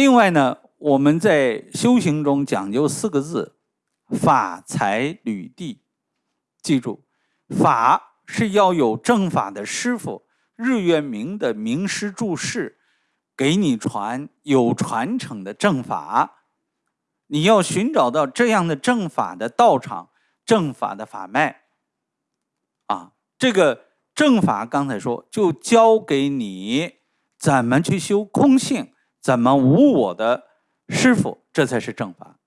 另外呢，我们在修行中讲究四个字：法、财、履、地。记住，法是要有正法的师傅，日月明的名师注释，给你传有传承的正法。你要寻找到这样的正法的道场、正法的法脉。啊，这个正法刚才说，就教给你怎么去修空性，怎么无我的师傅，这才是正法，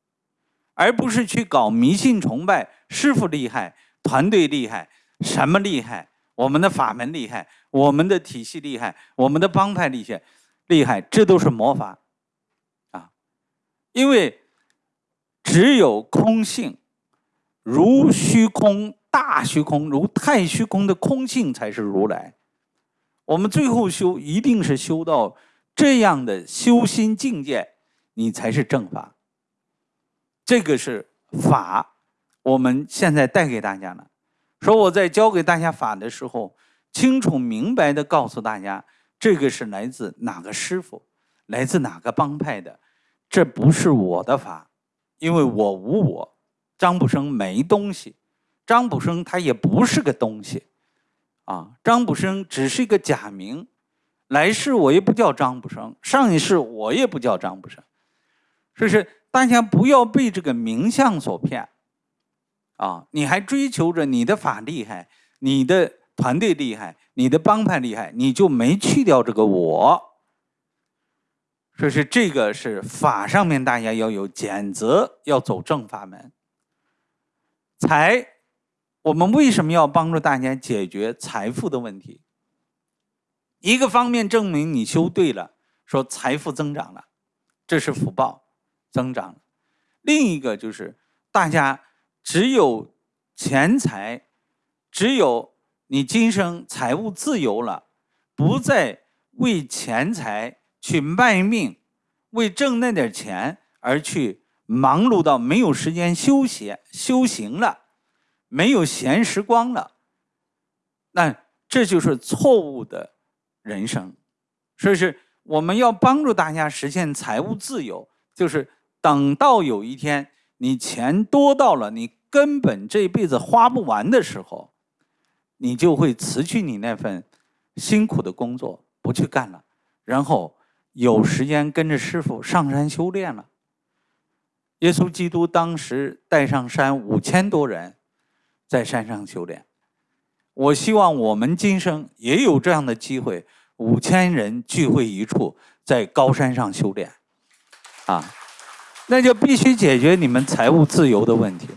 而不是去搞迷信崇拜，师傅厉害。团队厉害，什么厉害？我们的法门厉害，我们的体系厉害，我们的帮派厉害，厉害，这都是魔法啊！因为只有空性，如虚空、大虚空、如太虚空的空性才是如来。我们最后修，一定是修到这样的修心境界，你才是正法。这个是法。我们现在带给大家了，说我在教给大家法的时候，清楚明白的告诉大家，这个是来自哪个师傅，来自哪个帮派的，这不是我的法，因为我无我，张卜生没东西，张卜生他也不是个东西，啊，张卜生只是一个假名，来世我也不叫张卜生，上一世我也不叫张卜生，所以是大家不要被这个名相所骗。啊！你还追求着你的法厉害，你的团队厉害，你的帮派厉害，你就没去掉这个我。说是这个是法上面，大家要有谴责，要走正法门。财，我们为什么要帮助大家解决财富的问题？一个方面证明你修对了，说财富增长了，这是福报增长了；另一个就是大家。只有钱财，只有你今生财务自由了，不再为钱财去卖命，为挣那点钱而去忙碌到没有时间休息修行了，没有闲时光了，那这就是错误的人生。所以是我们要帮助大家实现财务自由，就是等到有一天。你钱多到了，你根本这辈子花不完的时候，你就会辞去你那份辛苦的工作，不去干了，然后有时间跟着师傅上山修炼了。耶稣基督当时带上山五千多人，在山上修炼。我希望我们今生也有这样的机会，五千人聚会一处，在高山上修炼，啊。那就必须解决你们财务自由的问题，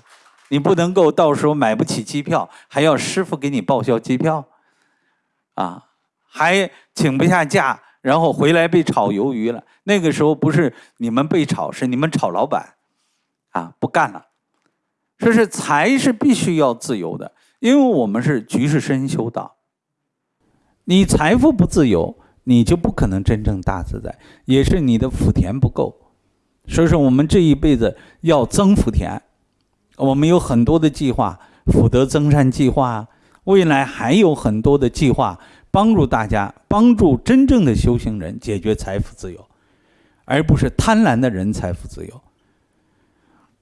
你不能够到时候买不起机票，还要师傅给你报销机票，啊，还请不下假，然后回来被炒鱿鱼了。那个时候不是你们被炒，是你们炒老板，啊，不干了。说是财是必须要自由的，因为我们是局势深修道。你财富不自由，你就不可能真正大自在，也是你的福田不够。所以说，我们这一辈子要增福田，我们有很多的计划，福德增善计划，未来还有很多的计划，帮助大家，帮助真正的修行人解决财富自由，而不是贪婪的人财富自由。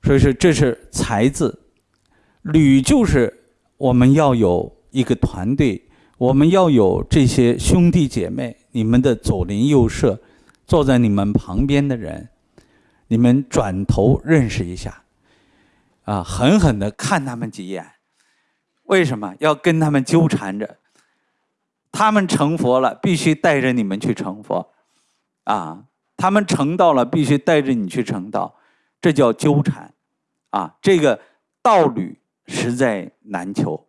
所以说，这是财字，履就是我们要有一个团队，我们要有这些兄弟姐妹，你们的左邻右舍，坐在你们旁边的人。你们转头认识一下，啊，狠狠的看他们几眼。为什么要跟他们纠缠着？他们成佛了，必须带着你们去成佛，啊，他们成道了，必须带着你去成道，这叫纠缠，啊，这个道侣实在难求。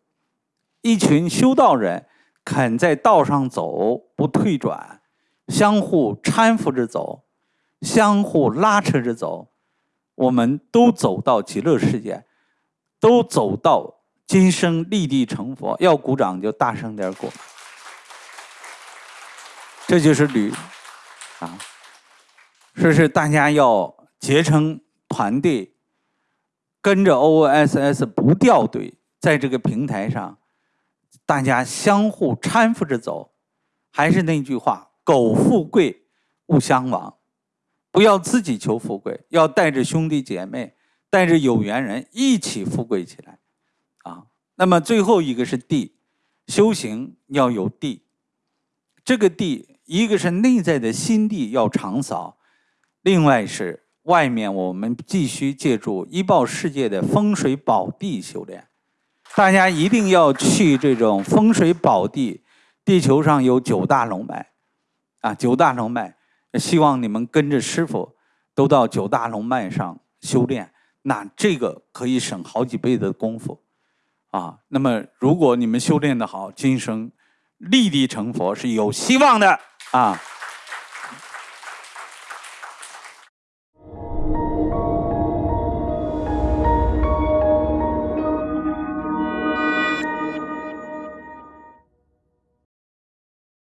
一群修道人肯在道上走，不退转，相互搀扶着走。相互拉扯着走，我们都走到极乐世界，都走到今生立地成佛。要鼓掌就大声点鼓，这就是旅啊！说是大家要结成团队，跟着 OSS 不掉队，在这个平台上，大家相互搀扶着走。还是那句话，苟富贵，勿相忘。不要自己求富贵，要带着兄弟姐妹，带着有缘人一起富贵起来，啊。那么最后一个是地，修行要有地。这个地，一个是内在的心地要常扫，另外是外面我们必须借助医报世界的风水宝地修炼。大家一定要去这种风水宝地。地球上有九大龙脉，啊，九大龙脉，希望你们跟着师傅都到九大龙脉上修炼，那这个可以省好几倍的功夫。啊，那么如果你们修炼的好，今生立地成佛是有希望的啊。